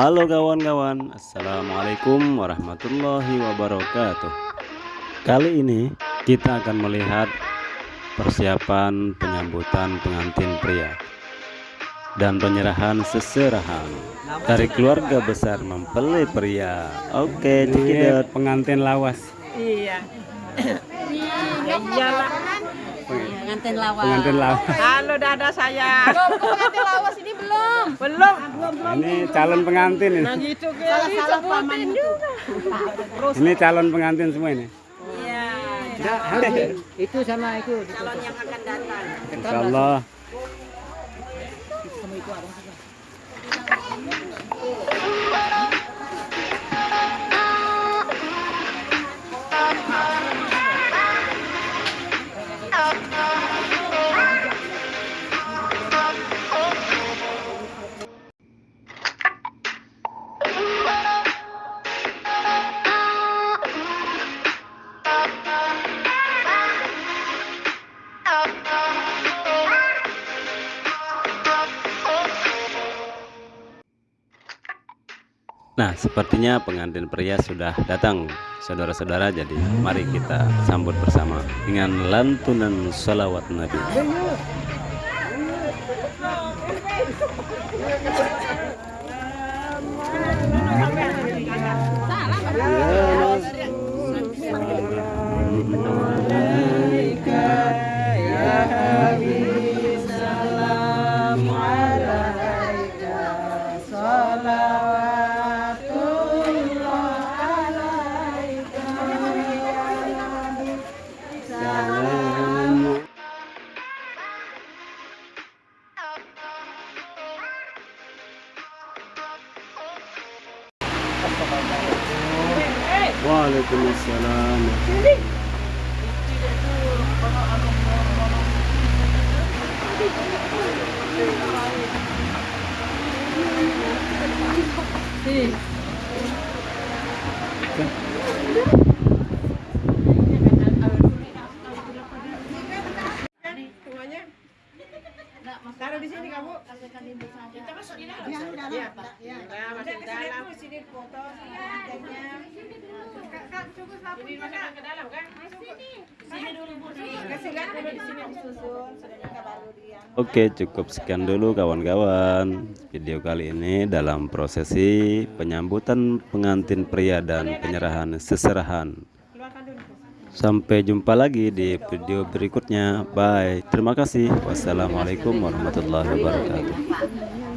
Halo kawan-kawan Assalamualaikum warahmatullahi wabarakatuh. Kali ini kita akan melihat persiapan penyambutan pengantin pria dan penyerahan seserahan dari keluarga besar mempelai pria. Oke cekidot pengantin lawas. Iya. Iya iyalah. Pengantin lawas. pengantin lawas Halo dada saya. pengantin lawas ini belum. Belum. ini calon pengantin ini Nah gitu Salah salah paman juga. ini calon pengantin semua ini Iya. itu sama itu Calon yang akan datang. Insya Nah sepertinya pengantin pria sudah datang. Saudara-saudara jadi mari kita sambut bersama Dengan lantunan salawat Nabi Waalaikumsalam Semuanya. Taruh di sini kamu. Kita masuk di dalam. Iya, Pak. Ya, masuk di dalam. Sini foto pengantinnya. Kak, cukup sapu. Ini masuk ke dalam kan? Sini dulu, Bu. Kasih lihat dulu di sini disusun. Sudah nikah baru dia. Oke cukup sekian dulu kawan-kawan Video kali ini dalam prosesi penyambutan pengantin pria dan penyerahan seserahan. Sampai jumpa lagi di video berikutnya. Bye. Terima kasih. Wassalamualaikum warahmatullahi wabarakatuh